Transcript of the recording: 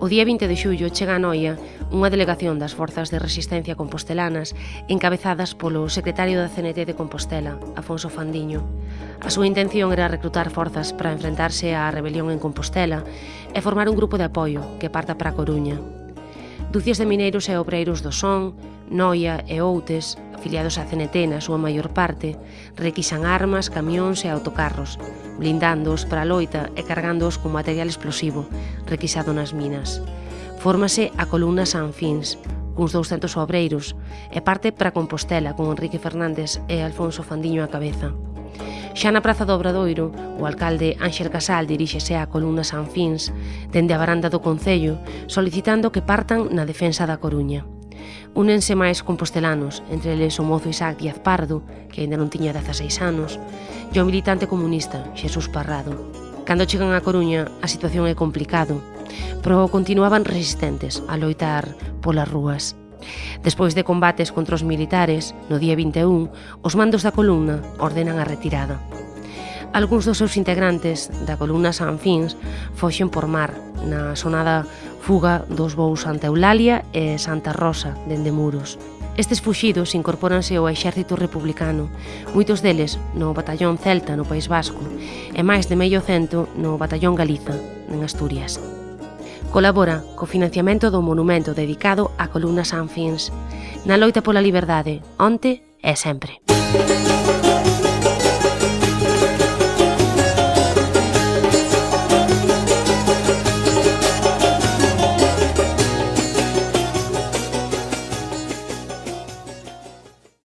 O día 20 de xullo chega a Noia unha delegación das forzas de resistencia compostelanas encabezadas polo secretario da CNT de Compostela, Afonso Fandiño. A súa intención era reclutar forzas para enfrentarse á rebelión en Compostela e formar un grupo de apoio que parta para a Coruña, Ducias de mineiros e obreiros do Son, Noia e Outes, afiliados a CNT na súa maior parte, requisan armas, camións e autocarros, blindándoos para a loita e cargándoos con material explosivo, requisado nas minas. Fórmase a columna Sanfins, cuns 200 obreiros, e parte para Compostela con Enrique Fernández e Alfonso Fandiño a cabeza. Xa na Praza do Obradoiro, o alcalde Ángel Casal diríxese á columna Sanfins, dende a baranda do Concello, solicitando que partan na defensa da Coruña. Únense máis compostelanos, entre eles o mozo Isaac Díaz Pardo, que aínda non tiña 16 anos, e o militante comunista Xesús Parrado. Cando chegan a Coruña, a situación é complicado, pero continuaban resistentes a loitar polas rúas. Despois de combates contra os militares, no día 21, os mandos da columna ordenan a retirada. Alguns dos seus integrantes da columna Sanfins foxen por mar na sonada fuga dos bous Santa Eulalia e Santa Rosa dende Muros. Estes fuxidos incorpóranse ao exército republicano, moitos deles no batallón Celta no País Vasco e máis de medio cento no batallón Galiza, en Asturias. Colabora co financiamento do monumento dedicado á columna Sanfins na loita pola liberdade, onte e sempre. Música